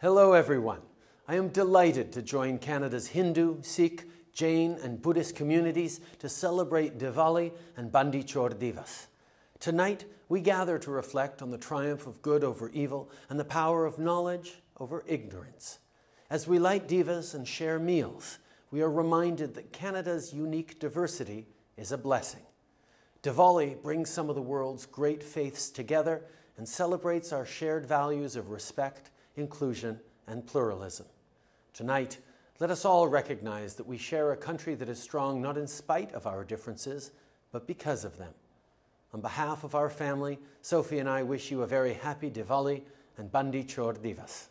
Hello, everyone. I am delighted to join Canada's Hindu, Sikh, Jain, and Buddhist communities to celebrate Diwali and Bandi Chor Divas. Tonight, we gather to reflect on the triumph of good over evil and the power of knowledge over ignorance. As we light divas and share meals, we are reminded that Canada's unique diversity is a blessing. Diwali brings some of the world's great faiths together and celebrates our shared values of respect, inclusion, and pluralism. Tonight, let us all recognize that we share a country that is strong not in spite of our differences, but because of them. On behalf of our family, Sophie and I wish you a very happy Diwali and Bandi Chor Divas.